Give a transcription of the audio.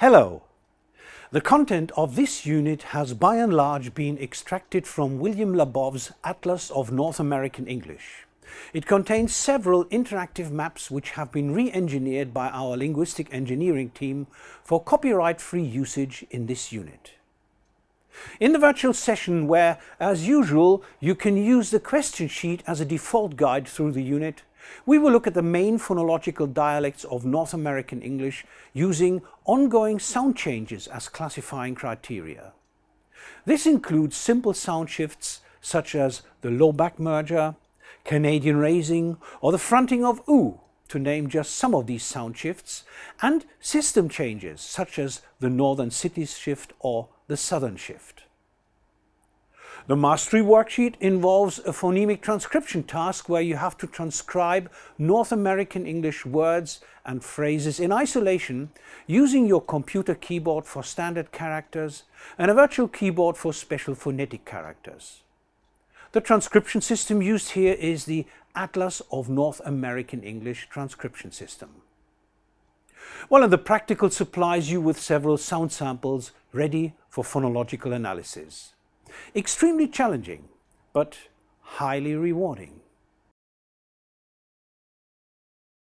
Hello! The content of this unit has by and large been extracted from William Labov's Atlas of North American English. It contains several interactive maps which have been re-engineered by our linguistic engineering team for copyright-free usage in this unit. In the virtual session where, as usual, you can use the question sheet as a default guide through the unit, we will look at the main phonological dialects of North American English using ongoing sound changes as classifying criteria. This includes simple sound shifts such as the low back merger, Canadian raising or the fronting of oo, to name just some of these sound shifts, and system changes such as the Northern Cities shift or the Southern shift. The mastery worksheet involves a phonemic transcription task where you have to transcribe North American English words and phrases in isolation using your computer keyboard for standard characters and a virtual keyboard for special phonetic characters. The transcription system used here is the Atlas of North American English transcription system. Well, and the practical supplies you with several sound samples ready for phonological analysis. Extremely challenging, but highly rewarding.